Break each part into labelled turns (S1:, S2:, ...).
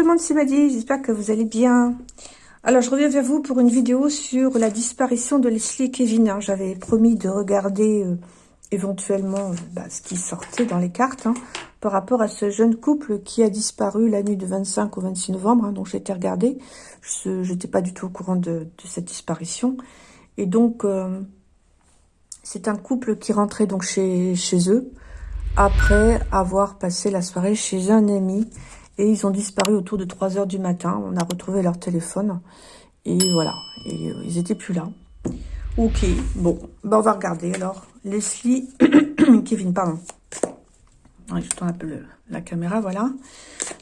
S1: Tout le monde, c'est Maddy, j'espère que vous allez bien. Alors, je reviens vers vous pour une vidéo sur la disparition de Leslie et Kevin. Hein. J'avais promis de regarder euh, éventuellement euh, bah, ce qui sortait dans les cartes hein, par rapport à ce jeune couple qui a disparu la nuit de 25 au 26 novembre. Hein, donc, j'ai été regarder. Je n'étais pas du tout au courant de, cette disparition. Et donc, euh, c'est un couple qui rentrait donc chez, chez eux après avoir passé la soirée chez un ami et ils ont disparu autour de 3 heures du matin. On a retrouvé leur téléphone. Et voilà. Et euh, ils étaient plus là. Ok. Bon. Ben, on va regarder alors. Leslie. Kevin, pardon. je tourne un peu la caméra. Voilà.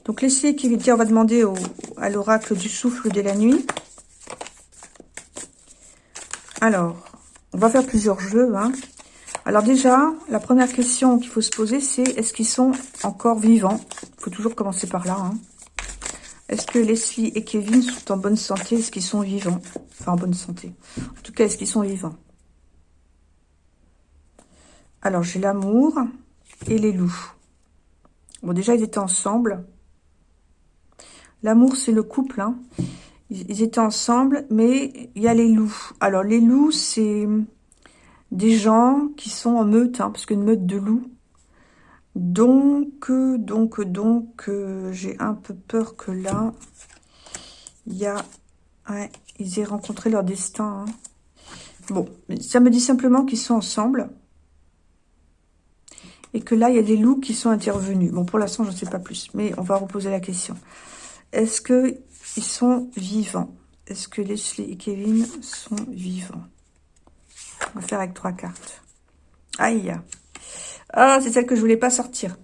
S1: Donc Leslie et Kevin. On va demander à l'oracle du souffle de la nuit. Alors. On va faire plusieurs jeux. Hein. Alors déjà, la première question qu'il faut se poser, c'est est-ce qu'ils sont encore vivants? Il faut toujours commencer par là. Hein. Est-ce que Leslie et Kevin sont en bonne santé? Est-ce qu'ils sont vivants? Enfin, en bonne santé. En tout cas, est-ce qu'ils sont vivants? Alors, j'ai l'amour et les loups. Bon, déjà, ils étaient ensemble. L'amour, c'est le couple. Hein. Ils étaient ensemble, mais il y a les loups. Alors, les loups, c'est des gens qui sont en meute, hein, parce qu'une meute de loups. Donc, donc, donc, euh, j'ai un peu peur que là, il a... Ils aient rencontré leur destin. Hein. Bon, ça me dit simplement qu'ils sont ensemble. Et que là, il y a des loups qui sont intervenus. Bon, pour l'instant, je ne sais pas plus. Mais on va reposer la question. Est-ce qu'ils sont vivants? Est-ce que Leslie et Kevin sont vivants? On va faire avec trois cartes. Aïe. Ah, c'est celle que je voulais pas sortir.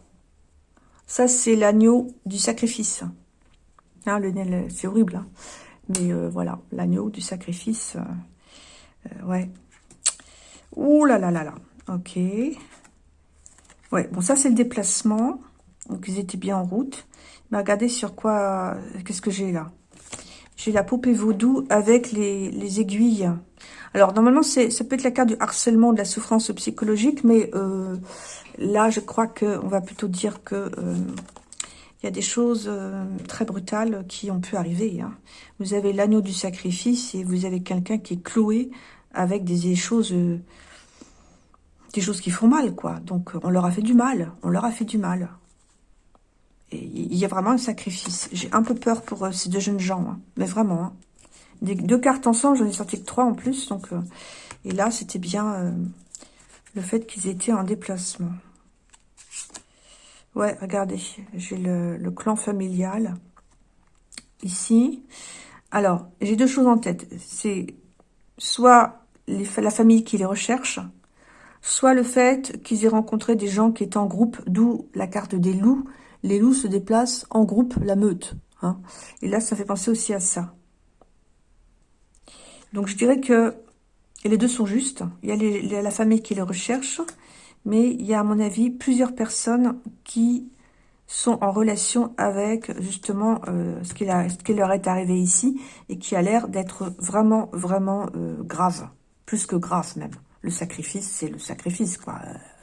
S1: Ça, c'est l'agneau du sacrifice. Hein, le, c'est horrible. Hein. Mais euh, voilà, l'agneau du sacrifice. Euh, euh, ouais. Ouh là là là là. Ok. Ouais, bon, ça, c'est le déplacement. Donc, ils étaient bien en route. Mais regardez sur quoi... Qu'est-ce que j'ai là? J'ai la poupée vaudou avec les, les aiguilles. Alors, normalement, ça peut être la carte du harcèlement, de la souffrance psychologique, mais euh, là, je crois qu'on va plutôt dire que euh, il y a des choses euh, très brutales qui ont pu arriver. Hein. Vous avez l'agneau du sacrifice et vous avez quelqu'un qui est cloué avec des, choses des choses qui font mal, quoi. Donc, on leur a fait du mal. On leur a fait du mal. Il y a vraiment un sacrifice. J'ai un peu peur pour ces deux jeunes gens, hein. mais vraiment. Hein deux cartes ensemble, j'en ai sorti que trois en plus. Donc, euh, et là, c'était bien euh, le fait qu'ils étaient en déplacement. Ouais, regardez, j'ai le, clan familial ici. Alors, j'ai deux choses en tête. C'est soit la famille qui les recherche, soit le fait qu'ils aient rencontré des gens qui étaient en groupe, d'où la carte des loups. Les loups se déplacent en groupe, la meute. Hein. Et là, ça fait penser aussi à ça. Donc je dirais que les deux sont justes. Il y a la famille qui les recherche, mais il y a à mon avis plusieurs personnes qui sont en relation avec justement euh, ce, qui leur est arrivé ici et qui a l'air d'être vraiment, vraiment euh, grave. Plus que grave même. Le sacrifice, c'est le sacrifice, quoi.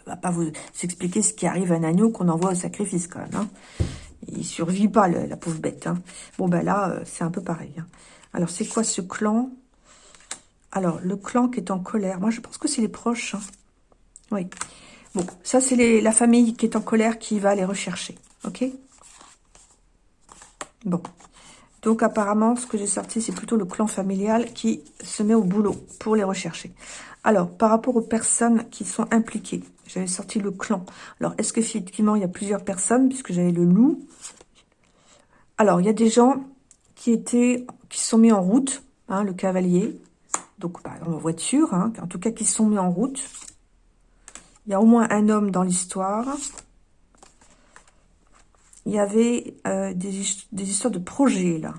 S1: Euh, va pas vous expliquer ce qui arrive à un agneau qu'on envoie au sacrifice, quand même. Hein. Il survit pas, la pauvre bête. Hein. Bon, ben là, c'est un peu pareil. Hein. Alors, c'est quoi ce clan? Alors, le clan qui est en colère. Moi, je pense que c'est les proches. Hein. Oui. Bon, ça, c'est la famille qui est en colère qui va les rechercher. OK? Bon. Donc, apparemment, ce que j'ai sorti, c'est plutôt le clan familial qui se met au boulot pour les rechercher. Alors, par rapport aux personnes qui sont impliquées, j'avais sorti le clan. Alors, est-ce qu'effectivement, il y a plusieurs personnes, puisque j'avais le loup? Alors, il y a des gens qui étaient, qui sont mis en route, hein, le cavalier, donc bah, en voiture, hein, en tout cas qui sont mis en route. Il y a au moins un homme dans l'histoire. Il y avait euh, des, histoires de projets, là.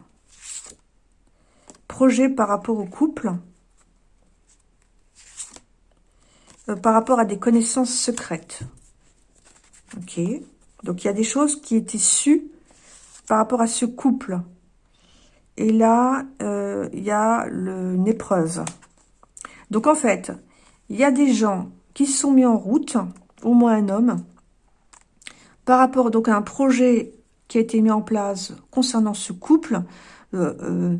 S1: Projets par rapport au couple. Euh, par rapport à des connaissances secrètes. Donc, il y a des choses qui étaient sues par rapport à ce couple. Et là, euh, il y a une épreuve. Donc, en fait, il y a des gens qui sont mis en route, au moins un homme, par rapport donc à un projet qui a été mis en place concernant ce couple, euh,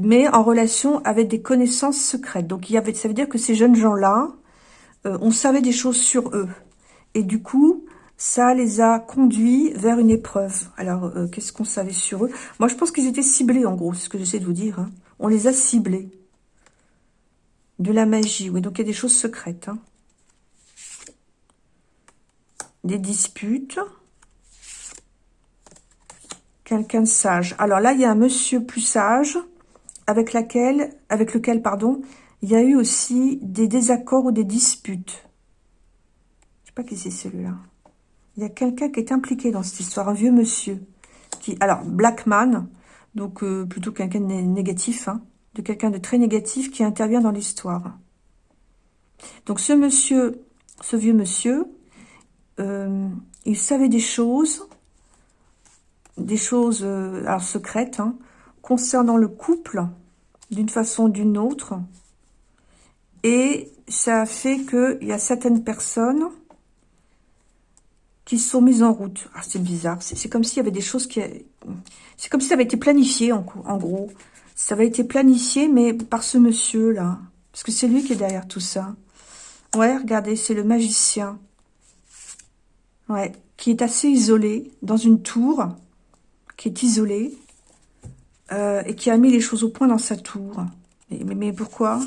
S1: mais en relation avec des connaissances secrètes. Donc, ça veut dire que ces jeunes gens-là, euh, on savait des choses sur eux. Et du coup, ça les a conduits vers une épreuve. Alors, qu'est-ce qu'on savait sur eux? Moi, je pense qu'ils étaient ciblés, en gros, c'est ce que j'essaie de vous dire. Hein. On les a ciblés. De la magie, oui. Donc, il y a des choses secrètes. Hein. Des disputes. Quelqu'un de sage. Alors là, il y a un monsieur plus sage avec, laquelle, avec lequel pardon, il y a eu aussi des désaccords ou des disputes. Je sais pas qui c'est celui-là. Il y a quelqu'un qui est impliqué dans cette histoire, un vieux monsieur. Qui, alors, Blackman, donc euh, plutôt quelqu'un de négatif, hein, de quelqu'un de très négatif qui intervient dans l'histoire. Donc ce monsieur, ce vieux monsieur, euh, il savait des choses des choses euh, alors secrètes hein, concernant le couple d'une façon ou d'une autre. Et ça a fait qu'il y a certaines personnes qui sont mises en route. Ah, c'est bizarre. C'est comme s'il y avait des choses qui... C'est comme si ça avait été planifié, en, gros. Ça avait été planifié, mais par ce monsieur-là. Parce que c'est lui qui est derrière tout ça. Ouais, regardez, c'est le magicien. Ouais, qui est assez isolé dans une tour qui est isolé euh, et qui a mis les choses au point dans sa tour. Mais, pourquoi?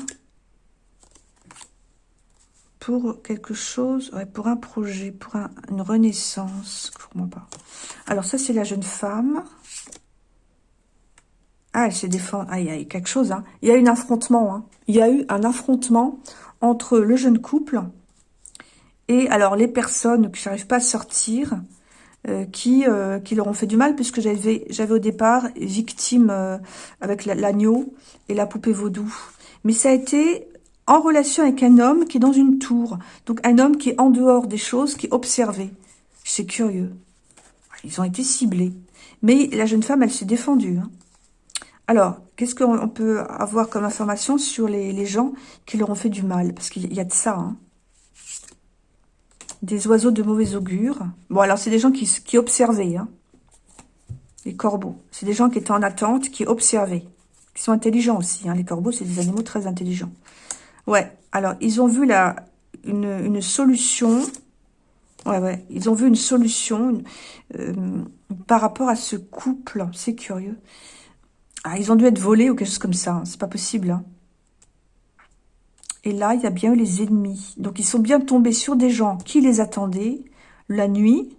S1: Pour quelque chose, ouais, pour un projet, pour une renaissance. Comprends pas. Alors ça, c'est la jeune femme. Ah, elle s'est défendue. Ah, il y a eu quelque chose. Hein. Il y a eu un affrontement. Hein. Il y a eu un affrontement entre le jeune couple et alors les personnes qui n'arrivent pas à sortir euh, qui, euh, qui leur ont fait du mal, puisque j'avais j'avais au départ victime euh, avec l'agneau et la poupée vaudou. Mais ça a été en relation avec un homme qui est dans une tour. Donc un homme qui est en dehors des choses, qui est observé. C'est curieux. Ils ont été ciblés. Mais la jeune femme, elle s'est défendue. Hein. Alors, qu'est-ce qu'on peut avoir comme information sur les, gens qui leur ont fait du mal? Parce qu'il y a de ça. Hein des oiseaux de mauvais augure. Bon, alors c'est des gens qui, observaient, hein. les corbeaux. C'est des gens qui étaient en attente, qui observaient, qui sont intelligents aussi. Les corbeaux, c'est des animaux très intelligents. Ouais, alors ils ont vu une, une solution. Ouais, ouais, ils ont vu une solution euh, par rapport à ce couple. C'est curieux. Ah, ils ont dû être volés ou quelque chose comme ça. Hein. C'est pas possible. Hein. Et là, il y a bien eu les ennemis. Donc, ils sont bien tombés sur des gens qui les attendaient la nuit.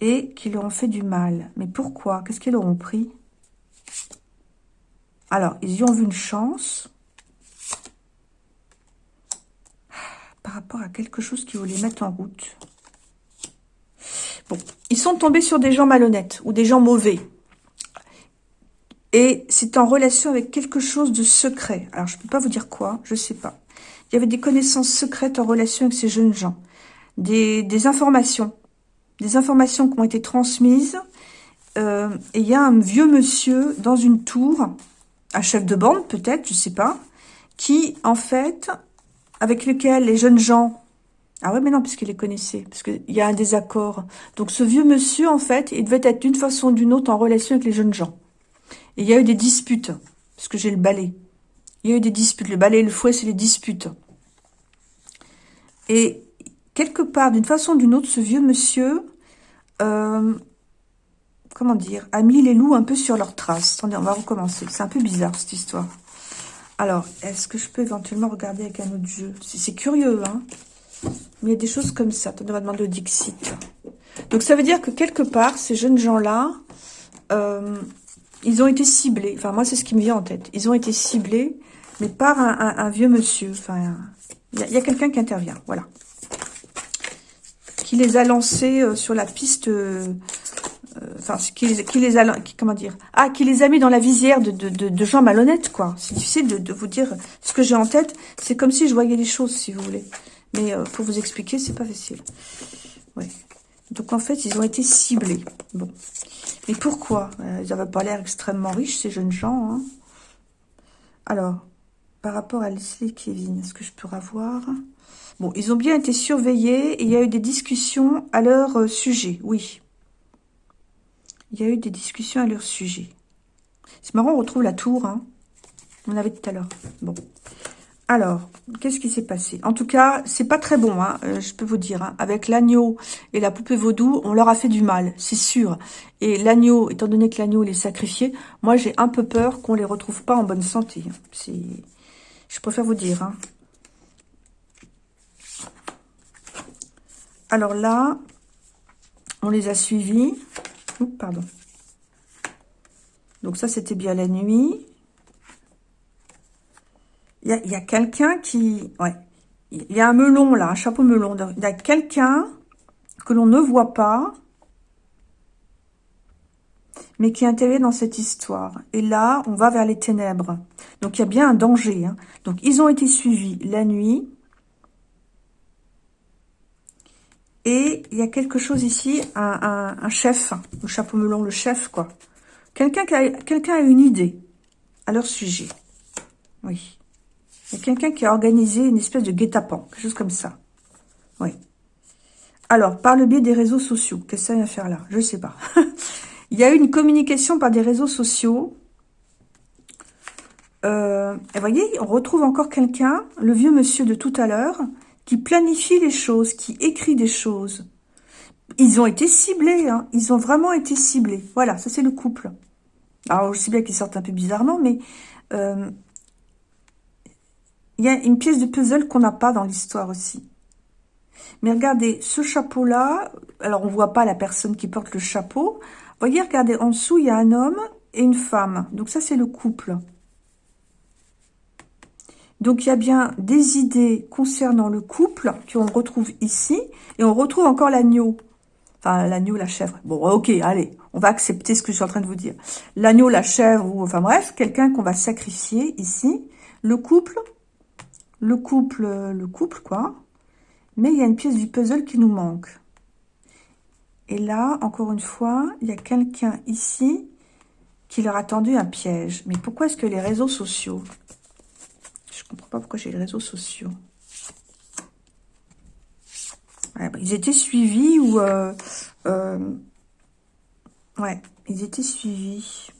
S1: Et qui leur ont fait du mal. Mais pourquoi? Qu'est-ce qu'ils leur ont pris? Alors, ils y ont vu une chance. Par rapport à quelque chose qu'ils voulaient mettre en route. Bon, ils sont tombés sur des gens malhonnêtes ou des gens mauvais. Et c'est en relation avec quelque chose de secret. Alors, je ne peux pas vous dire quoi, je ne sais pas. Il y avait des connaissances secrètes en relation avec ces jeunes gens. Des, des informations. Des informations qui ont été transmises. Euh, et il y a un vieux monsieur dans une tour, un chef de bande peut-être, je sais pas, qui, en fait, avec lequel les jeunes gens... Ah ouais, mais non, puisqu'il les connaissait, parce qu'il y a un désaccord. Donc ce vieux monsieur, en fait, il devait être d'une façon ou d'une autre en relation avec les jeunes gens. Et il y a eu des disputes, parce que j'ai le balai. Il y a eu des disputes. Le balai et le fouet, c'est les disputes. Et quelque part, d'une façon ou d'une autre, ce vieux monsieur, euh, comment dire, a mis les loups un peu sur leurs traces. Attendez, on va recommencer. C'est un peu bizarre, cette histoire. Alors, est-ce que je peux éventuellement regarder avec un autre jeu? C'est curieux, hein Mais il y a des choses comme ça. Attendez, on va demander au Dixit. Donc, ça veut dire que quelque part, ces jeunes gens-là, euh, ils ont été ciblés. Enfin, moi, c'est ce qui me vient en tête. Ils ont été ciblés, mais par un, vieux monsieur. Enfin, il y a, quelqu'un qui intervient, voilà. Qui les a lancés euh, sur la piste... Euh, enfin, qui, les a... comment dire Ah, qui les a mis dans la visière de, gens malhonnêtes, quoi. C'est difficile de, vous dire ce que j'ai en tête. C'est comme si je voyais les choses, si vous voulez. Mais pour vous expliquer, c'est pas facile. Ouais. Donc, en fait, ils ont été ciblés. Bon. Mais pourquoi? Euh, Ils n'avaient pas l'air extrêmement riches, ces jeunes gens. Hein. Alors, par rapport à Leslie et Kevin, est-ce que je peux avoir Bon, ils ont bien été surveillés et il y a eu des discussions à leur euh, sujet, oui. Il y a eu des discussions à leur sujet. C'est marrant, on retrouve la tour, hein. On avait tout à l'heure. Bon. Alors, qu'est-ce qui s'est passé? En tout cas, c'est pas très bon, hein, euh, je peux vous dire. Hein. Avec l'agneau et la poupée vaudou, on leur a fait du mal, c'est sûr. Et l'agneau, étant donné que l'agneau est sacrifié, moi j'ai un peu peur qu'on les retrouve pas en bonne santé. C'est, Je préfère vous dire. Hein. Alors là, on les a suivis. Pardon. Donc ça, c'était bien la nuit. Il y a, quelqu'un qui... Ouais. Il y a un melon, là, un chapeau melon. Il y a quelqu'un que l'on ne voit pas, mais qui est intégré dans cette histoire. Et là, on va vers les ténèbres. Donc, il y a bien un danger. Hein. Donc, ils ont été suivis la nuit. Et il y a quelque chose ici, un, chef, le chapeau melon, le chef, quoi. Quelqu'un a, quelqu'un a une idée à leur sujet. Oui. Il y a quelqu'un qui a organisé une espèce de guet-apens, quelque chose comme ça. Oui. Alors, par le biais des réseaux sociaux, qu'est-ce que ça vient faire là? Je ne sais pas. Il y a eu une communication par des réseaux sociaux. Euh, et voyez, on retrouve encore quelqu'un, le vieux monsieur de tout à l'heure, qui planifie les choses, qui écrit des choses. Ils ont été ciblés, hein. ils ont vraiment été ciblés. Voilà, ça c'est le couple. Alors, je sais bien qu'ils sortent un peu bizarrement, mais euh, il y a une pièce de puzzle qu'on n'a pas dans l'histoire aussi. Mais regardez, ce chapeau-là, alors on voit pas la personne qui porte le chapeau. Voyez, regardez, en dessous, il y a un homme et une femme. Donc ça, c'est le couple. Donc il y a bien des idées concernant le couple qu'on retrouve ici. Et on retrouve encore l'agneau. Enfin, l'agneau, la chèvre. Bon, ok, allez, on va accepter ce que je suis en train de vous dire. L'agneau, la chèvre, ou enfin bref, quelqu'un qu'on va sacrifier ici. Le couple, le couple, le couple, quoi. Mais il y a une pièce du puzzle qui nous manque. Et là, encore une fois, il y a quelqu'un ici qui leur a tendu un piège. Mais pourquoi est-ce que les réseaux sociaux... Je comprends pas pourquoi j'ai les réseaux sociaux. Bah, ils étaient suivis ou... Euh, euh, ouais, ils étaient suivis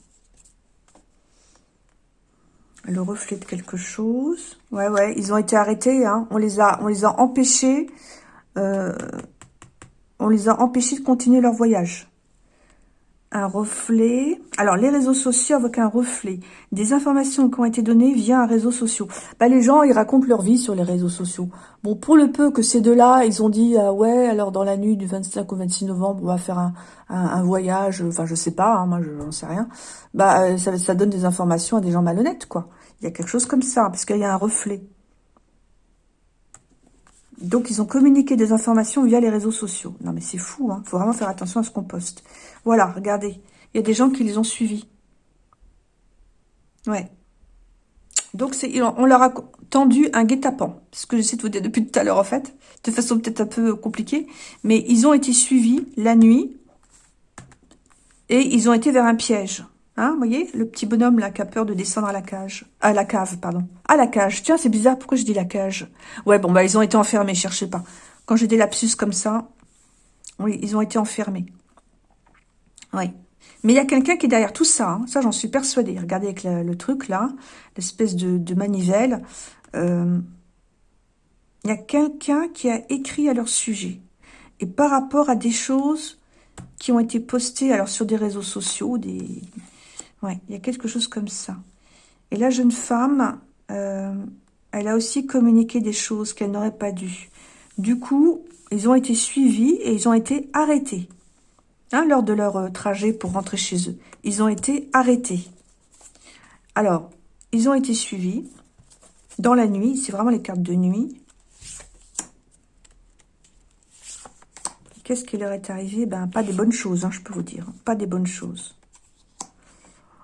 S1: le reflet de quelque chose. Ouais, ouais, ils ont été arrêtés. Hein. On les a, on les a empêchés. Euh, on les a empêchés de continuer leur voyage. Un reflet. Alors, les réseaux sociaux avec un reflet. Des informations qui ont été données via un réseau social. Bah, les gens, ils racontent leur vie sur les réseaux sociaux. Bon, pour le peu que ces deux-là, ils ont dit, ah ouais, alors dans la nuit du 25 au 26 novembre, on va faire un, un, voyage. Enfin, je sais pas, hein, moi, je n'en sais rien. Bah, euh, ça, ça donne des informations à des gens malhonnêtes, quoi. Il y a quelque chose comme ça, parce qu'il y a un reflet. Donc, ils ont communiqué des informations via les réseaux sociaux. Non, mais c'est fou, hein. Faut vraiment faire attention à ce qu'on poste. Voilà, regardez. Il y a des gens qui les ont suivis. Ouais. Donc, on leur a tendu un guet-apens. ce que j'essaie de vous dire depuis tout à l'heure, en fait. De façon peut-être un peu compliquée. Mais ils ont été suivis la nuit. Et ils ont été vers un piège. Hein, vous voyez Le petit bonhomme, là, qui a peur de descendre à la cage. À la cave, pardon. À la cage. Tiens, c'est bizarre, pourquoi je dis la cage? Ouais, bon, bah, ils ont été enfermés, cherchez pas. Quand j'ai des lapsus comme ça, oui, ils ont été enfermés. Oui. Mais il y a quelqu'un qui est derrière tout ça. Hein. Ça, j'en suis persuadée. Regardez avec le, truc, là, l'espèce de, manivelle. Euh, il y a quelqu'un qui a écrit à leur sujet. Et par rapport à des choses qui ont été postées alors sur des réseaux sociaux, des, Ouais, il y a quelque chose comme ça. Et la jeune femme, euh, elle a aussi communiqué des choses qu'elle n'aurait pas dû. Du coup, ils ont été suivis et ils ont été arrêtés. Hein, lors de leur euh, trajet pour rentrer chez eux. Ils ont été arrêtés. Alors, ils ont été suivis dans la nuit. C'est vraiment les cartes de nuit. Qu'est-ce qui leur est arrivé? Ben, pas des bonnes choses, hein, je peux vous dire. Pas des bonnes choses.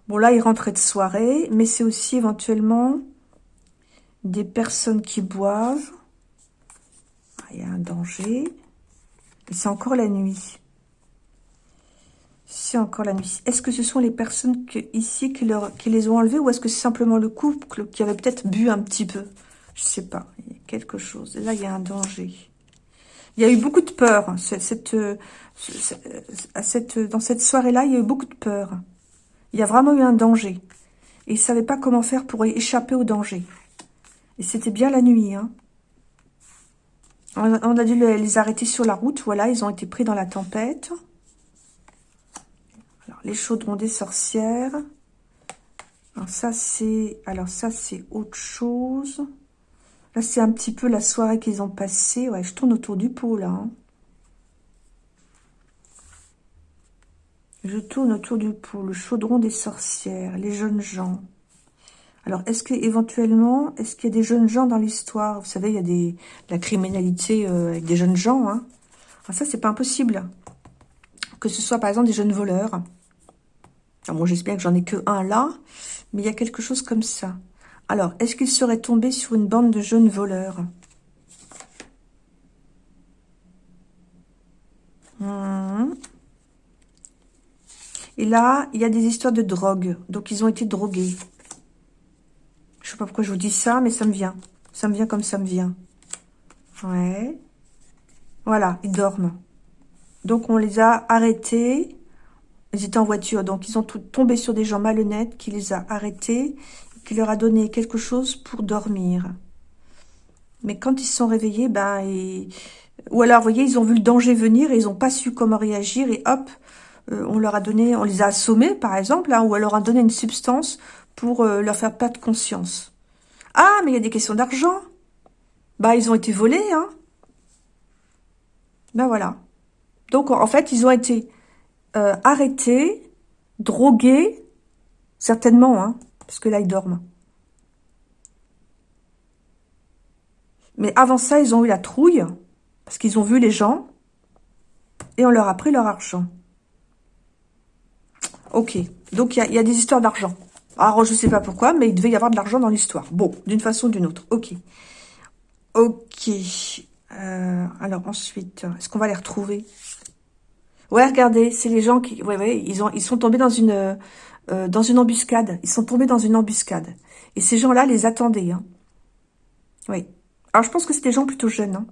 S1: Bon, là, il rentrait de soirée, mais c'est aussi éventuellement des personnes qui boivent. Ah, il y a un danger. Et c'est encore la nuit. C'est encore la nuit. Est-ce que ce sont les personnes ici qui, les ont enlevés ou est-ce que c'est simplement le couple qui avait peut-être bu un petit peu? Je sais pas. Il y a quelque chose. Là, il y a un danger. Il y a eu beaucoup de peur. Cette, cette, cette, dans cette soirée-là, il y a eu beaucoup de peur. Il y a vraiment eu un danger. Et ils ne savaient pas comment faire pour échapper au danger. Et c'était bien la nuit. Hein. On a dû les arrêter sur la route. Voilà, ils ont été pris dans la tempête. Alors, les chaudrons des sorcières. Alors ça, c'est alors ça c'est autre chose. Là, c'est un petit peu la soirée qu'ils ont passée. Ouais, je tourne autour du pot, là. Hein. Je tourne autour du pot. Le chaudron des sorcières. Les jeunes gens. Alors, est-ce que éventuellement, est-ce qu'il y a des jeunes gens dans l'histoire? Vous savez, il y a des, la criminalité euh, avec des jeunes gens. Hein. Alors ça, c'est pas impossible. Que ce soit, par exemple, des jeunes voleurs. Alors, moi, j'espère que j'en ai que un là. Mais il y a quelque chose comme ça. Alors, est-ce qu'il serait tombé sur une bande de jeunes voleurs? Hmm. Et là, il y a des histoires de drogue. Donc, ils ont été drogués. Je sais pas pourquoi je vous dis ça, mais ça me vient. Ça me vient comme ça me vient. Ouais. Voilà, ils dorment. Donc, on les a arrêtés. Ils étaient en voiture, donc ils ont tombé sur des gens malhonnêtes qui les a arrêtés qui leur a donné quelque chose pour dormir. Mais quand ils se sont réveillés, ben, ou alors, vous voyez, ils ont vu le danger venir et ils n'ont pas su comment réagir et hop, euh, on leur a donné, on les a assommés, par exemple, hein, ou alors a donné une substance pour euh, leur faire perdre conscience. Ah, mais il y a des questions d'argent. Bah, ils ont été volés, hein. Ben voilà. Donc, en fait, ils ont été euh, arrêtés, drogués, certainement, hein, parce que là, ils dorment. Mais avant ça, ils ont eu la trouille, parce qu'ils ont vu les gens, et on leur a pris leur argent. Ok, donc il y, a, des histoires d'argent. Alors, je ne sais pas pourquoi, mais il devait y avoir de l'argent dans l'histoire. Bon, d'une façon ou d'une autre. Ok. Ok. Euh, alors, ensuite, est-ce qu'on va les retrouver? Ouais, regardez, c'est les gens qui... Ouais, ouais, ils, ont, ils sont tombés dans une... Euh, dans une embuscade. Ils sont tombés dans une embuscade. Et ces gens-là les attendaient. Hein. Oui. Alors, je pense que c'est des gens plutôt jeunes. Hein.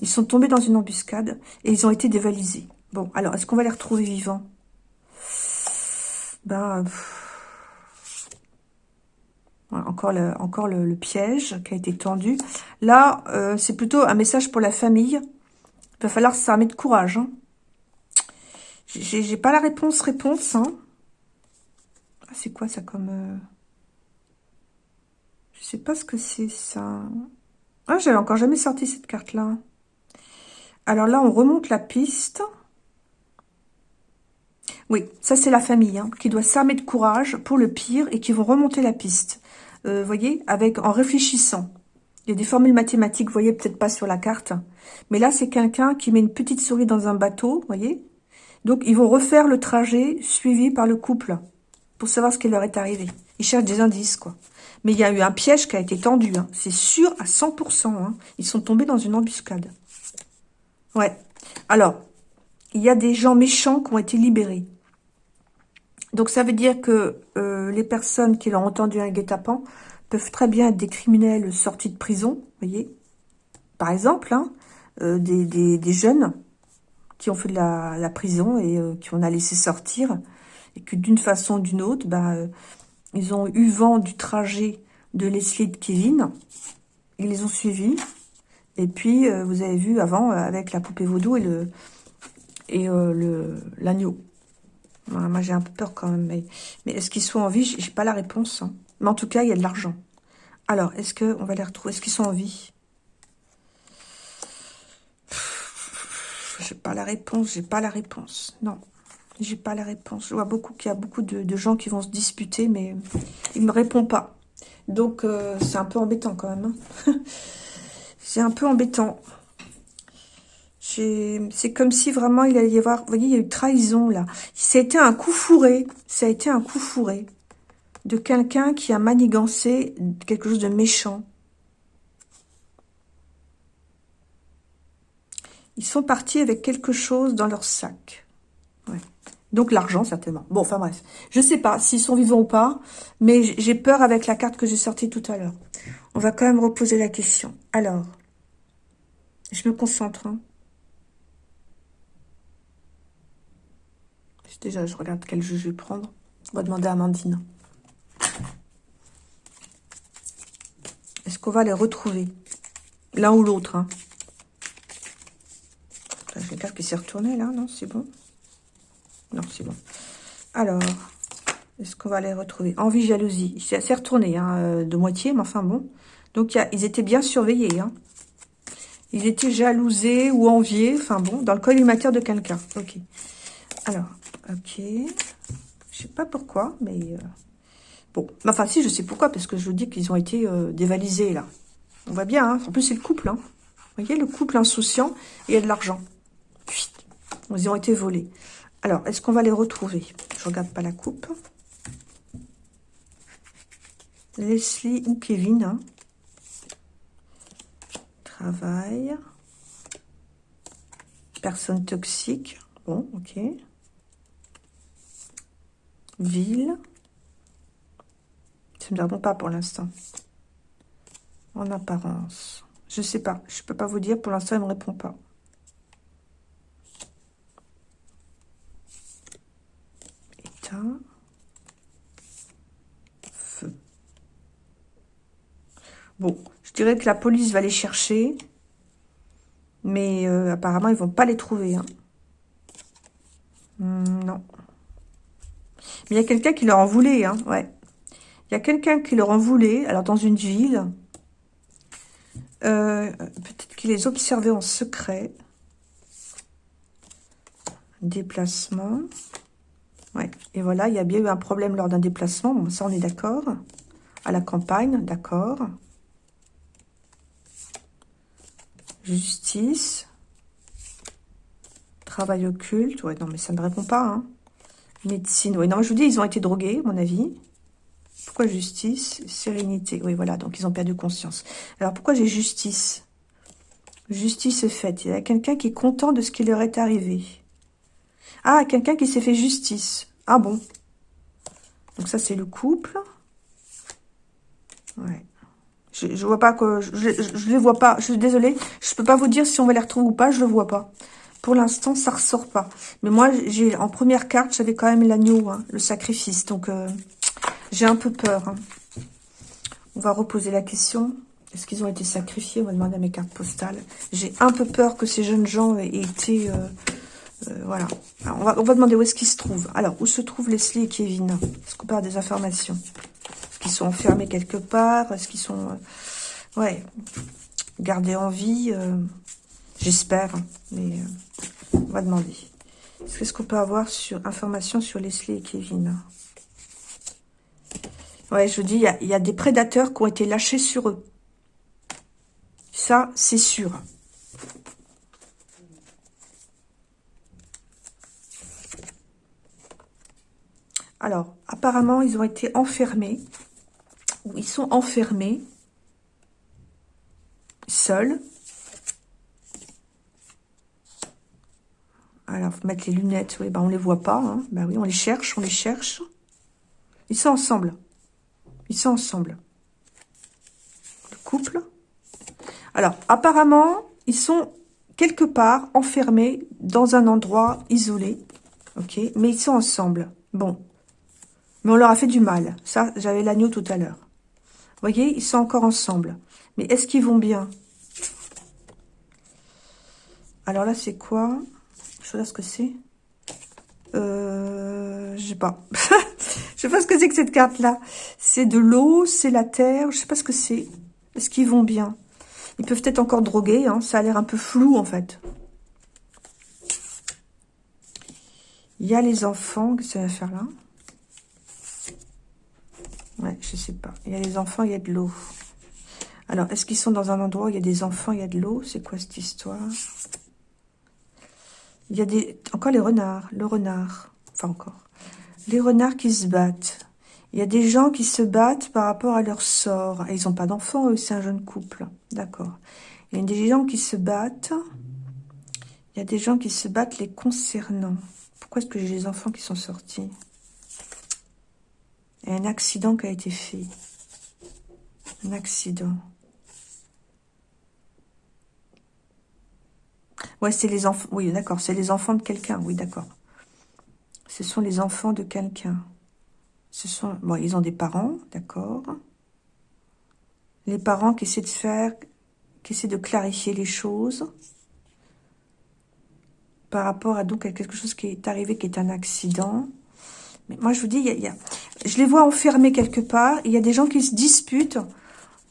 S1: Ils sont tombés dans une embuscade et ils ont été dévalisés. Bon, alors, est-ce qu'on va les retrouver vivants? Ben... encore le, encore le, piège qui a été tendu. Là, euh, c'est plutôt un message pour la famille. Il va falloir s'armer de courage. Hein. J'ai pas la réponse réponse. Hein. Ah, c'est quoi ça comme... Euh... Je sais pas ce que c'est ça. Ah, j'avais encore jamais sorti cette carte-là. Alors là, on remonte la piste. Oui, ça c'est la famille hein, qui doit s'armer de courage pour le pire et qui vont remonter la piste. Euh, vous voyez, avec en réfléchissant. Il y a des formules mathématiques, vous voyez peut-être pas sur la carte. Mais là, c'est quelqu'un qui met une petite souris dans un bateau, vous voyez donc, ils vont refaire le trajet suivi par le couple pour savoir ce qui leur est arrivé. Ils cherchent des indices, quoi. Mais il y a eu un piège qui a été tendu. Hein. C'est sûr à 100%. Hein. Ils sont tombés dans une embuscade. Ouais. Alors, il y a des gens méchants qui ont été libérés. Donc, ça veut dire que euh, les personnes qui l'ont entendu un guet-apens peuvent très bien être des criminels sortis de prison, voyez. Par exemple, hein, euh, des, des jeunes qui ont fait de la, prison et euh, qui on a laissé sortir. Et que d'une façon ou d'une autre, bah, euh, ils ont eu vent du trajet de Leslie de Kevin. Ils les ont suivis. Et puis, vous avez vu avant, avec la poupée vaudou et le et le moi, j'ai un peu peur quand même. Mais, mais est-ce qu'ils sont en vie? J'ai pas la réponse. Hein. Mais en tout cas, il y a de l'argent. Alors, est-ce qu'on va les retrouver? Est-ce qu'ils sont en vie? J'ai pas la réponse, j'ai pas la réponse. Non, j'ai pas la réponse. Je vois beaucoup qu'il y a beaucoup de, gens qui vont se disputer, mais il me répond pas. Donc, euh, c'est un peu embêtant quand même. Hein. c'est un peu embêtant. C'est comme si vraiment il allait y avoir... Vous voyez, il y a eu trahison là. Ça a été un coup fourré. Ça a été un coup fourré de quelqu'un qui a manigancé quelque chose de méchant. Ils sont partis avec quelque chose dans leur sac. Donc l'argent, certainement. Bon, enfin bref. Je sais pas s'ils sont vivants ou pas, mais j'ai peur avec la carte que j'ai sortie tout à l'heure. On va quand même reposer la question. Alors, je me concentre. Hein. Déjà, je regarde quel jeu je vais prendre. On va demander à Amandine. Est-ce qu'on va les retrouver? L'un ou l'autre. Hein. J'ai une carte qui s'est retournée là, non C'est bon? Non, c'est bon. Alors, est-ce qu'on va les retrouver? Envie, jalousie. C'est assez retourné hein, euh, de moitié, mais enfin bon. Donc, ils étaient bien surveillés. Hein. Ils étaient jalousés ou enviés, enfin bon, dans le collimateur de quelqu'un. Ok. Alors, ok. Je sais pas pourquoi, mais... Euh, bon, enfin si, je sais pourquoi, parce que je vous dis qu'ils ont été euh, dévalisés, là. On voit bien, hein. En plus, c'est le couple, hein. Vous voyez, le couple insouciant, et il y a de l'argent. Ils ont été volés. Alors, est-ce qu'on va les retrouver? Je regarde pas la coupe. Leslie ou Kevin. Hein. Travail. Personne toxique. Bon, ok. Ville. Ça ne me répond pas pour l'instant. En apparence. Je sais pas. Je peux pas vous dire. Pour l'instant, il ne me répond pas. État. Feu. Bon, je dirais que la police va les chercher. Mais euh, apparemment, ils vont pas les trouver. Hein. Hmm, non. Mais il y a quelqu'un qui leur en voulait, hein, ouais. Il y a quelqu'un qui leur en voulait, alors dans une ville. Euh, peut-être qu'il les observait en secret. Déplacement. Ouais, et voilà, il y a bien eu un problème lors d'un déplacement. Bon, ça, on est d'accord. À la campagne, d'accord. Justice. Travail occulte. Ouais, non, mais ça ne répond pas, hein. Médecine, oui. Non, je vous dis, ils ont été drogués, à mon avis. Pourquoi justice Sérénité? Oui, voilà, donc ils ont perdu conscience. Alors, pourquoi j'ai justice? Justice est faite. Il y a quelqu'un qui est content de ce qui leur est arrivé. Ah, quelqu'un qui s'est fait justice. Ah bon Donc ça, c'est le couple. Ouais. Je, je vois pas que... Je, je, les vois pas. Je suis désolée. Je peux pas vous dire si on va les retrouver ou pas. Je le vois pas. Pour l'instant, ça ressort pas. Mais moi, j'ai en première carte, j'avais quand même l'agneau, hein, le sacrifice. Donc, euh, j'ai un peu peur. Hein. On va reposer la question. Est-ce qu'ils ont été sacrifiés? On va demander à mes cartes postales. J'ai un peu peur que ces jeunes gens aient été... Euh, euh, voilà. on, va, demander où est-ce qu'ils se trouvent. Alors, où se trouvent Leslie et Kevin? Est-ce qu'on parle des informations? Est-ce qu'ils sont enfermés quelque part? Est-ce qu'ils sont... ouais, gardés en vie J'espère, mais euh, on va demander. Qu'est-ce qu'on peut avoir sur information sur Leslie et Kevin Ouais, je vous dis, il y, a, des prédateurs qui ont été lâchés sur eux. Ça, c'est sûr. Alors, apparemment, ils ont été enfermés. Ou ils sont enfermés. Seuls. Alors, faut mettre les lunettes. Oui, ben on les voit pas. Hein. Ben oui, on les cherche, on les cherche. Ils sont ensemble. Ils sont ensemble. Le couple. Alors, apparemment, ils sont quelque part enfermés dans un endroit isolé. Ok Mais ils sont ensemble. Bon. Mais on leur a fait du mal. Ça, j'avais l'agneau tout à l'heure. Voyez, ils sont encore ensemble. Mais est-ce qu'ils vont bien? Alors là, c'est quoi? Ce que c'est. Euh, je sais pas. je sais pas ce que c'est que cette carte-là. C'est de l'eau, c'est la terre. Je sais pas ce que c'est. Est-ce qu'ils vont bien? Ils peuvent être encore drogués. Hein. Ça a l'air un peu flou, en fait. Il y a les enfants. Qu'est-ce que ça va faire là? Ouais, je sais pas. Il y a les enfants, il y a de l'eau. Alors, est-ce qu'ils sont dans un endroit où il y a des enfants, il y a de l'eau? C'est quoi cette histoire? Il y a des encore les renards, le renard, enfin encore, les renards qui se battent. Il y a des gens qui se battent par rapport à leur sort. ils n'ont pas d'enfants, eux, c'est un jeune couple. D'accord. Il y a des gens qui se battent. Il y a des gens qui se battent les concernant. Pourquoi est-ce que j'ai les enfants qui sont sortis? Il y a un accident qui a été fait. Un accident. Ouais, c'est les enfants. Oui, d'accord, c'est les enfants de quelqu'un. Oui, d'accord. Ce sont les enfants de quelqu'un. Ce sont... Bon, ils ont des parents, d'accord. Les parents qui essaient de faire... qui essaient de clarifier les choses par rapport à donc à quelque chose qui est arrivé, qui est un accident. Mais moi, je vous dis, il y a, je les vois enfermés quelque part. Il y a des gens qui se disputent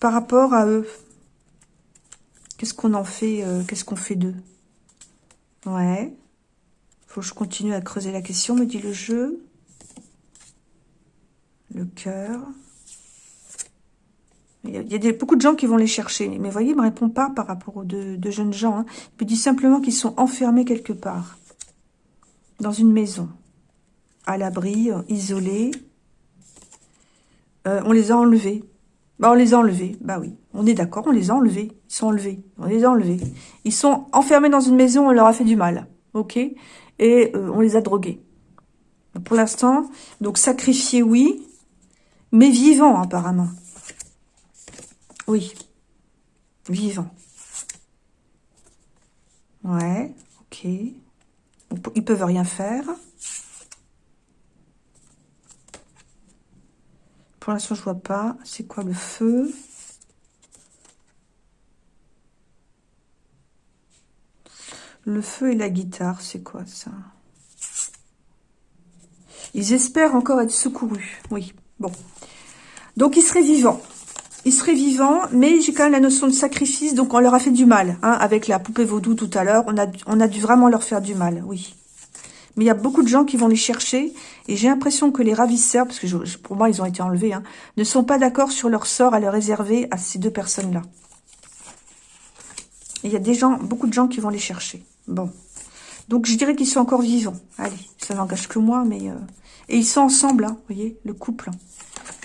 S1: par rapport à eux. Qu'est-ce qu'on en fait euh, Qu'est-ce qu'on fait d'eux? Ouais. Faut que je continue à creuser la question, me dit le jeu. Le cœur. Il y a, beaucoup de gens qui vont les chercher. Mais vous voyez, il ne me répond pas par rapport aux deux, jeunes gens. Hein. Il me dit simplement qu'ils sont enfermés quelque part. Dans une maison. À l'abri, isolés. Euh, on les a enlevés. Bah, on les a enlevés. Bah oui, on est d'accord, on les a enlevés. Ils sont enlevés. On les a enlevés. Ils sont enfermés dans une maison, on leur a fait du mal. Ok? Et euh, on les a drogués. Pour l'instant, donc sacrifiés, oui. Mais vivants, apparemment. Oui. Vivant. Ouais, ok. Ils peuvent rien faire. Pour l'instant, je vois pas. C'est quoi le feu? Le feu et la guitare, c'est quoi ça? Ils espèrent encore être secourus. Oui, bon. Donc, ils seraient vivants ils seraient vivants, mais j'ai quand même la notion de sacrifice, donc on leur a fait du mal. Hein, avec la poupée vaudou tout à l'heure, on a, on a dû vraiment leur faire du mal, oui. Mais il y a beaucoup de gens qui vont les chercher, et j'ai l'impression que les ravisseurs, parce que pour moi ils ont été enlevés, hein, ne sont pas d'accord sur leur sort à leur réserver à ces deux personnes-là. Il y a des gens, beaucoup de gens qui vont les chercher. Bon. Donc je dirais qu'ils sont encore vivants. Allez, ça n'engage que moi, mais... Euh, et ils sont ensemble, hein, vous voyez, le couple.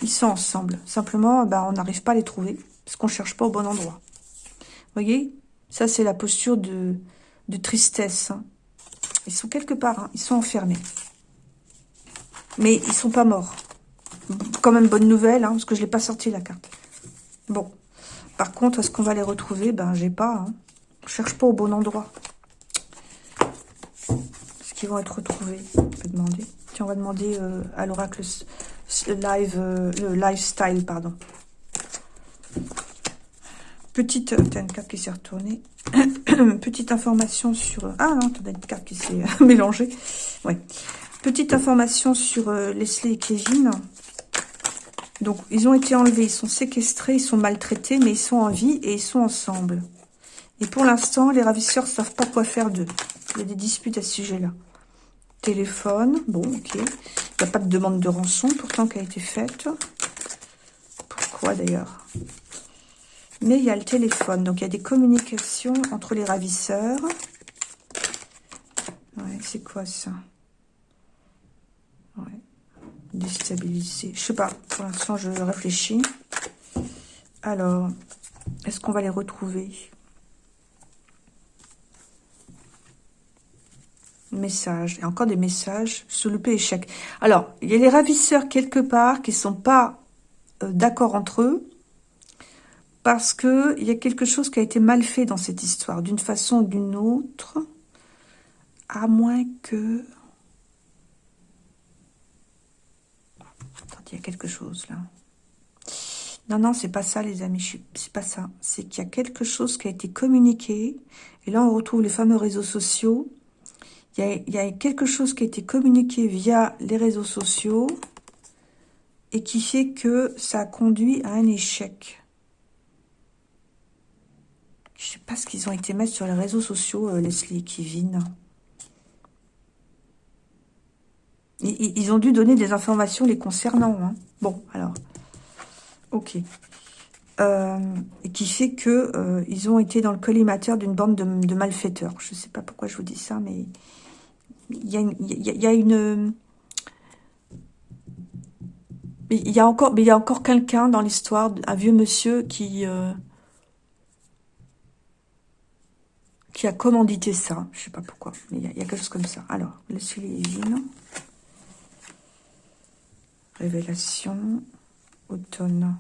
S1: Ils sont ensemble. Simplement, bah, on n'arrive pas à les trouver parce qu'on ne cherche pas au bon endroit. Vous voyez? Ça, c'est la posture de, de tristesse. Hein. Ils sont quelque part. Hein. Ils sont enfermés. Mais ils sont pas morts. Quand même, bonne nouvelle, hein, parce que je l'ai pas sorti, la carte. Bon. Par contre, est-ce qu'on va les retrouver? Ben, j'ai pas. Hein. On cherche pas au bon endroit. Est-ce qu'ils vont être retrouvés? On peut demander. Tiens, on va demander euh, à l'oracle le live, euh, le lifestyle, pardon. Petite, euh, une carte qui s'est retournée. Petite information sur... Euh, ah non, t'as une carte qui s'est mélangée. Ouais. Petite information sur Leslie et Kevin. Donc, ils ont été enlevés, ils sont séquestrés, ils sont maltraités, mais ils sont en vie et ils sont ensemble. Et pour l'instant, les ravisseurs ne savent pas quoi faire d'eux. Il y a des disputes à ce sujet-là. Téléphone, bon, ok. Il n'y a pas de demande de rançon, pourtant, qui a été faite. Pourquoi, d'ailleurs? Mais il y a le téléphone, donc il y a des communications entre les ravisseurs. Ouais, c'est quoi, ça? Ouais. Déstabiliser. Je sais pas, pour l'instant, je réfléchis. Alors, est-ce qu'on va les retrouver? Messages. Et encore des messages sous le échec. Alors, il y a les ravisseurs quelque part qui sont pas euh, d'accord entre eux. Parce que il y a quelque chose qui a été mal fait dans cette histoire. D'une façon ou d'une autre. À moins que... Attendez, il y a quelque chose là. Non, non, c'est pas ça, les amis. C'est pas ça. C'est qu'il y a quelque chose qui a été communiqué. Et là, on retrouve les fameux réseaux sociaux il y, a, quelque chose qui a été communiqué via les réseaux sociaux et qui fait que ça a conduit à un échec. Je ne sais pas ce qu'ils ont été mettre sur les réseaux sociaux, euh, Leslie et Kevin. Ils, ont dû donner des informations les concernant. Hein. Bon, alors, ok. Euh, et qui fait que euh, ils ont été dans le collimateur d'une bande de, malfaiteurs. Je ne sais pas pourquoi je vous dis ça, mais il y a une... Il y a encore, mais il y a encore quelqu'un dans l'histoire, un vieux monsieur qui, qui a commandité ça. Je sais pas pourquoi, mais il y, a quelque chose comme ça. Alors, le Evine. Révélation. Automne.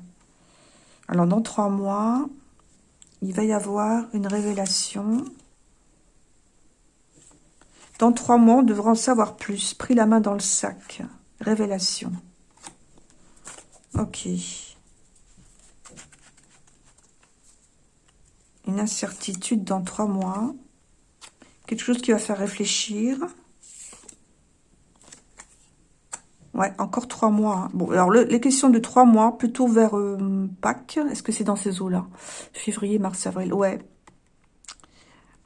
S1: Alors, dans trois mois, il va y avoir une révélation. Dans trois mois, on devra en savoir plus. Pris la main dans le sac. Révélation. Ok. Une incertitude dans trois mois. Quelque chose qui va faire réfléchir. Ouais, encore trois mois. Hein. Bon, alors les questions de trois mois, plutôt vers euh, Pâques. Est-ce que c'est dans ces eaux-là? Février, mars, avril. Ouais.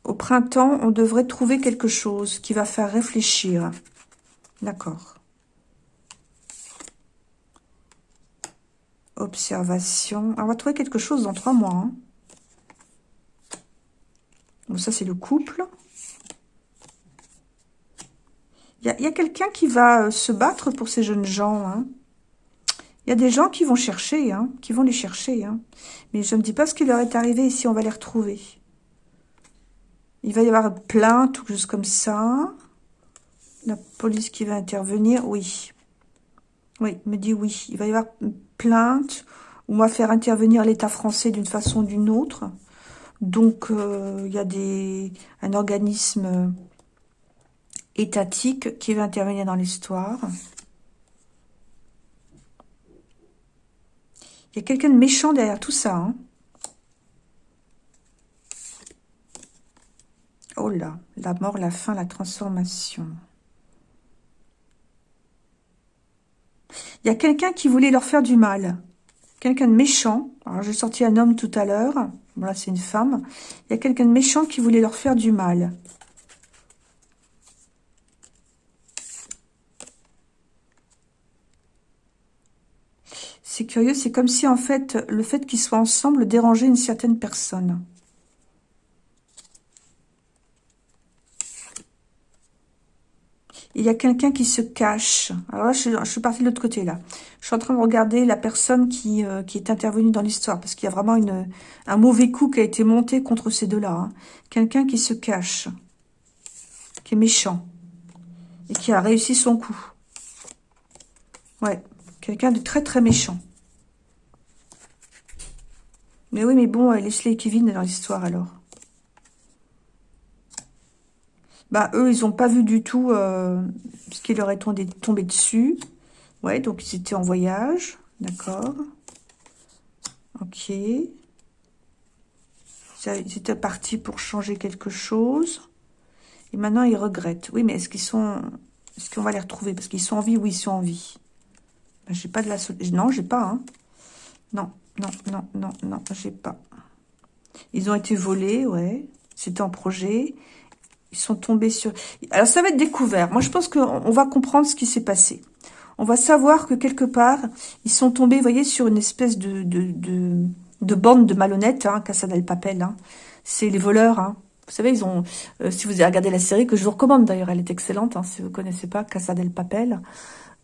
S1: Au printemps, on devrait trouver quelque chose qui va faire réfléchir. D'accord. Observation. on va trouver quelque chose dans trois mois. Hein. Bon, ça, c'est le couple. Il y a, quelqu'un qui va euh, se battre pour ces jeunes gens. Hein. Il y a des gens qui vont chercher, hein, qui vont les chercher. Mais je ne dis pas ce qui leur est arrivé ici, on va les retrouver. Il va y avoir plainte ou juste comme ça. La police qui va intervenir, oui. Oui, me dit oui. Il va y avoir plainte, on va faire intervenir l'État français d'une façon ou d'une autre. Donc, euh, il y a des, un organisme étatique qui va intervenir dans l'histoire. Il y a quelqu'un de méchant derrière tout ça. Hein. Oh là, la mort, la fin, la transformation. Il y a quelqu'un qui voulait leur faire du mal. Quelqu'un de méchant. Alors, j'ai sorti un homme tout à l'heure. Voilà, c'est une femme. Il y a quelqu'un de méchant qui voulait leur faire du mal. C'est curieux, c'est comme si, en fait, le fait qu'ils soient ensemble dérangeait une certaine personne. Il y a quelqu'un qui se cache. Alors là, je, suis partie de l'autre côté, là. Je suis en train de regarder la personne qui, euh, qui est intervenue dans l'histoire, parce qu'il y a vraiment une, un mauvais coup qui a été monté contre ces deux-là. Hein. Quelqu'un qui se cache, qui est méchant, et qui a réussi son coup. Ouais, quelqu'un de très très méchant. Mais oui, mais bon, Leslie et Kevin dans l'histoire, alors. Bah, eux, ils n'ont pas vu du tout euh, ce qui leur est tombé, dessus. Ouais, donc ils étaient en voyage. D'accord. Ok. Ils étaient partis pour changer quelque chose. Et maintenant, ils regrettent. Oui, mais est-ce qu'ils sont... Est-ce qu'on va les retrouver? Parce qu'ils sont en vie Oui, ils sont en vie. Ben, j'ai pas de la... Non, j'ai pas, hein. Non, non, non, non, non, j'ai pas. Ils ont été volés, ouais. C'était en projet. Ils sont tombés sur... Alors, ça va être découvert. Moi, je pense qu'on va comprendre ce qui s'est passé. On va savoir que quelque part, ils sont tombés, vous voyez, sur une espèce de, de, de, bande de malhonnêtes, hein, Papel. Hein. C'est les voleurs. Hein. Vous savez, ils ont... Euh, si vous avez regardé la série, que je vous recommande d'ailleurs, elle est excellente, hein, si vous ne connaissez pas, Casa del Papel.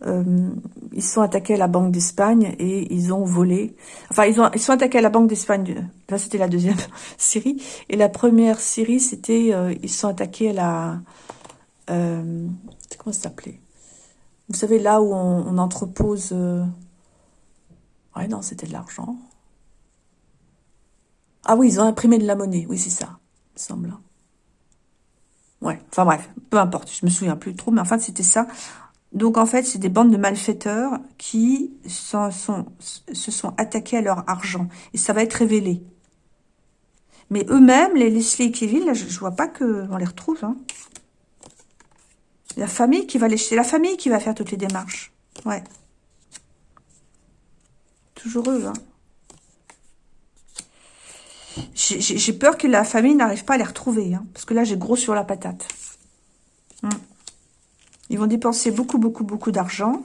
S1: Euh, ils sont attaqués à la Banque d'Espagne et ils ont volé. Enfin, ils, ont, ils sont attaqués à la Banque d'Espagne. Là, c'était la deuxième série. Et la première série, c'était... Euh, ils sont attaqués à la... Euh, comment ça s'appelait? Vous savez, là où on, entrepose... Euh, ouais, non, c'était de l'argent. Ah oui, ils ont imprimé de la monnaie. Oui, c'est ça, il me semble. Ouais, enfin bref, peu importe, je me souviens plus trop, mais enfin, c'était ça. Donc en fait, c'est des bandes de malfaiteurs qui se sont attaqués à leur argent. Et ça va être révélé. Mais eux-mêmes, les Leslie et Kevin, là, je, ne vois pas qu'on les retrouve. Hein. La famille qui va les... C'est la famille qui va faire toutes les démarches. Ouais. Toujours eux, hein. J'ai peur que la famille n'arrive pas à les retrouver. Hein, parce que là, j'ai gros sur la patate. Ils vont dépenser beaucoup, beaucoup, beaucoup d'argent.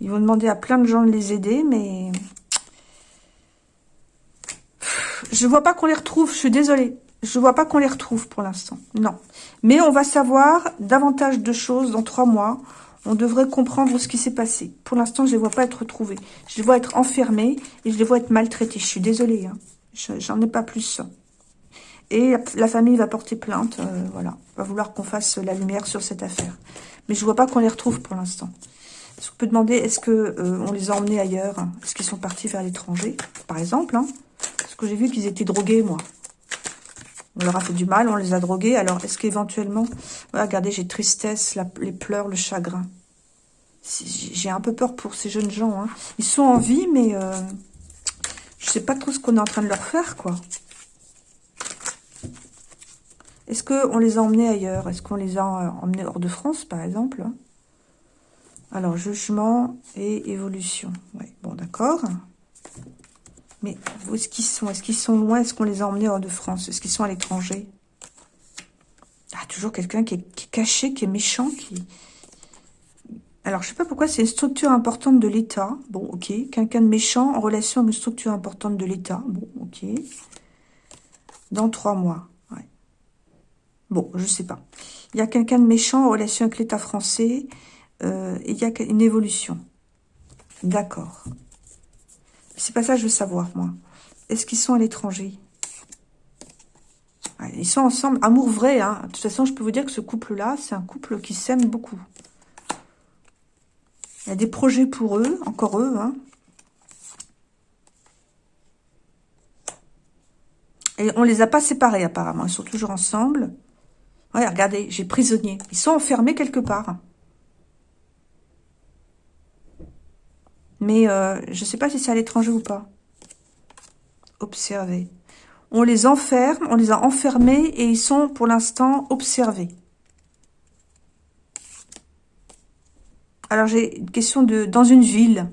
S1: Ils vont demander à plein de gens de les aider, mais... Je vois pas qu'on les retrouve, je suis désolée. Je vois pas qu'on les retrouve pour l'instant, non. Mais on va savoir davantage de choses dans trois mois. On devrait comprendre ce qui s'est passé. Pour l'instant, je les vois pas être retrouvés. Je les vois être enfermés et je les vois être maltraités. Je suis désolée, hein. j'en ai pas plus. Et la famille va porter plainte, euh, voilà. Va vouloir qu'on fasse la lumière sur cette affaire. Mais je vois pas qu'on les retrouve pour l'instant. Est-ce qu'on peut demander, est-ce que euh, on les a emmenés ailleurs? Est-ce qu'ils sont partis vers l'étranger, par exemple hein Parce que j'ai vu qu'ils étaient drogués, moi. On leur a fait du mal, on les a drogués. Alors, est-ce qu'éventuellement... regardez, j'ai tristesse, les pleurs, le chagrin. J'ai un peu peur pour ces jeunes gens. Hein. Ils sont en vie, mais... Euh, je sais pas trop ce qu'on est en train de leur faire, quoi. Est-ce qu'on les a emmenés ailleurs? Est-ce qu'on les a euh, emmenés hors de France, par exemple Alors, jugement et évolution. Bon, d'accord. Mais où est-ce qu'ils sont Est-ce qu'ils sont loin? Est-ce qu'on les a emmenés hors de France? Est-ce qu'ils sont à l'étranger? Ah, toujours quelqu'un qui, est, caché, qui est méchant, qui... Alors, je sais pas pourquoi, c'est une structure importante de l'État. Bon, ok. Quelqu'un de méchant en relation avec une structure importante de l'État. Bon, ok. Dans trois mois. Bon, je sais pas. Il y a quelqu'un de méchant en relation avec l'État français. Euh, il y a une évolution. D'accord. C'est pas ça que je veux savoir, moi. Est-ce qu'ils sont à l'étranger? Ils sont ensemble. Amour vrai, hein. De toute façon, je peux vous dire que ce couple-là, c'est un couple qui s'aime beaucoup. Il y a des projets pour eux, encore eux, hein. Et on les a pas séparés, apparemment. Ils sont toujours ensemble. Regardez, j'ai prisonniers. Ils sont enfermés quelque part. Mais euh, je ne sais pas si c'est à l'étranger ou pas. Observez. On les enferme, on les a enfermés et ils sont pour l'instant observés. Alors j'ai une question de dans une ville.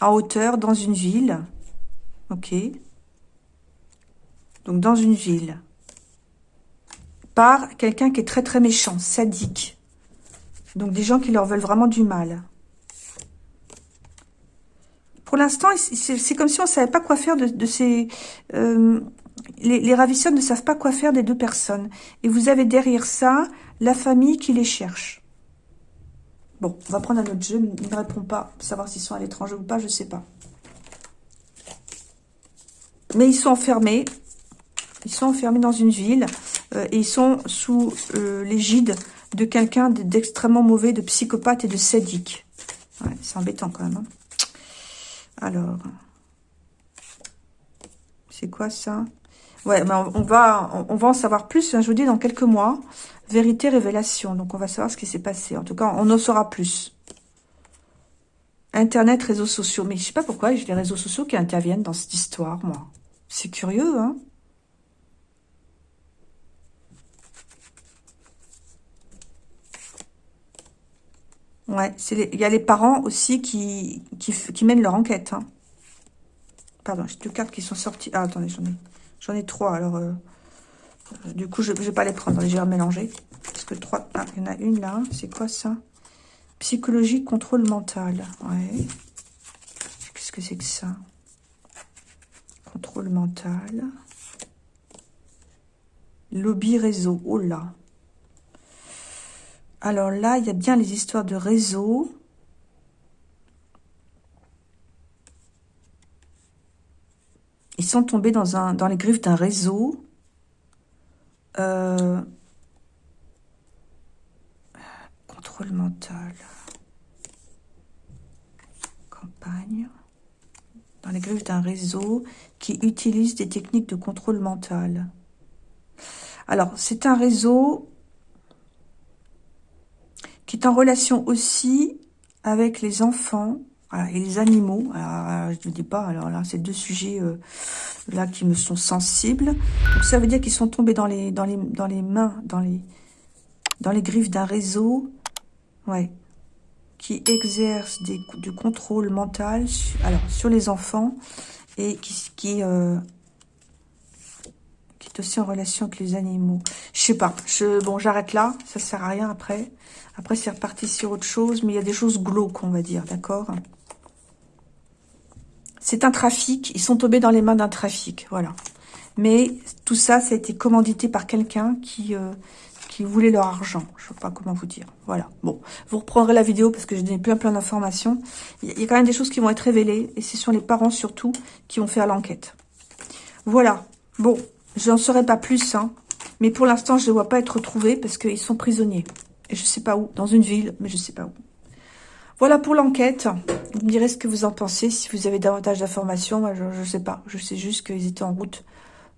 S1: En hauteur, dans une ville. Ok. Donc dans une ville par quelqu'un qui est très très méchant, sadique. Donc des gens qui leur veulent vraiment du mal. Pour l'instant, c'est comme si on ne savait pas quoi faire de, ces... Euh, les, ravisseurs ne savent pas quoi faire des deux personnes. Et vous avez derrière ça la famille qui les cherche. Bon, on va prendre un autre jeu. Il ne répond pas. Savoir s'ils sont à l'étranger ou pas, je ne sais pas. Mais ils sont enfermés. Ils sont enfermés dans une ville. Euh, et ils sont sous euh, l'égide de quelqu'un d'extrêmement mauvais, de psychopathe et de sadique. C'est embêtant quand même. Hein. Alors, c'est quoi ça? Ouais, mais on, va, va en savoir plus, hein, je vous dis, dans quelques mois. Vérité, révélation. Donc, on va savoir ce qui s'est passé. En tout cas, on en saura plus. Internet, réseaux sociaux. Mais je sais pas pourquoi j'ai les réseaux sociaux qui interviennent dans cette histoire, moi. C'est curieux, hein Ouais, il y a les parents aussi qui, qui, mènent leur enquête. Hein. Pardon, j'ai deux cartes qui sont sorties. Ah, attendez, j'en ai, ai trois. Alors, euh, euh, du coup, je ne vais pas les prendre. Je vais mélanger. Parce que trois... Ah, il y en a une là. C'est quoi ça? Psychologie, contrôle mental. Ouais. Qu'est-ce que c'est que ça? Contrôle mental. Lobby réseau. Oh là alors là, il y a bien les histoires de réseau. Ils sont tombés dans, un, dans les griffes d'un réseau. Euh, contrôle mental. Campagne. Dans les griffes d'un réseau qui utilise des techniques de contrôle mental. Alors, c'est un réseau qui est en relation aussi avec les enfants et les animaux. Alors, je ne dis pas, alors là, c'est deux sujets euh, là qui me sont sensibles. Donc, ça veut dire qu'ils sont tombés dans les, dans les, dans les mains, dans les, dans les griffes d'un réseau, ouais, qui exerce des, du contrôle mental alors, sur les enfants et qui, qui, euh, qui est aussi en relation avec les animaux. Je sais pas. Bon, j'arrête là. Ça sert à rien après. Après, c'est reparti sur autre chose, mais il y a des choses glauques, on va dire, d'accord? C'est un trafic, ils sont tombés dans les mains d'un trafic, voilà. Mais tout ça, ça a été commandité par quelqu'un qui, euh, qui voulait leur argent. Je ne sais pas comment vous dire. Voilà. Bon, vous reprendrez la vidéo parce que j'ai donné plein plein d'informations. Il y a quand même des choses qui vont être révélées et ce sont les parents surtout qui vont faire l'enquête. Voilà. Bon, Je n'en saurais pas plus, hein. Mais pour l'instant, je ne vois pas être retrouvés parce qu'ils sont prisonniers. Et je ne sais pas où. Dans une ville, mais je ne sais pas où. Voilà pour l'enquête. Vous me direz ce que vous en pensez. Si vous avez davantage d'informations, je ne sais pas. Je sais juste qu'ils étaient en route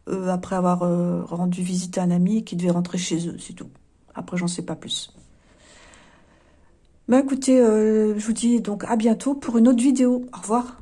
S1: euh, après avoir euh, rendu visite à un ami et qu'ils devaient rentrer chez eux. C'est tout. Après, j'en sais pas plus. Ben écoutez, euh, je vous dis donc à bientôt pour une autre vidéo. Au revoir.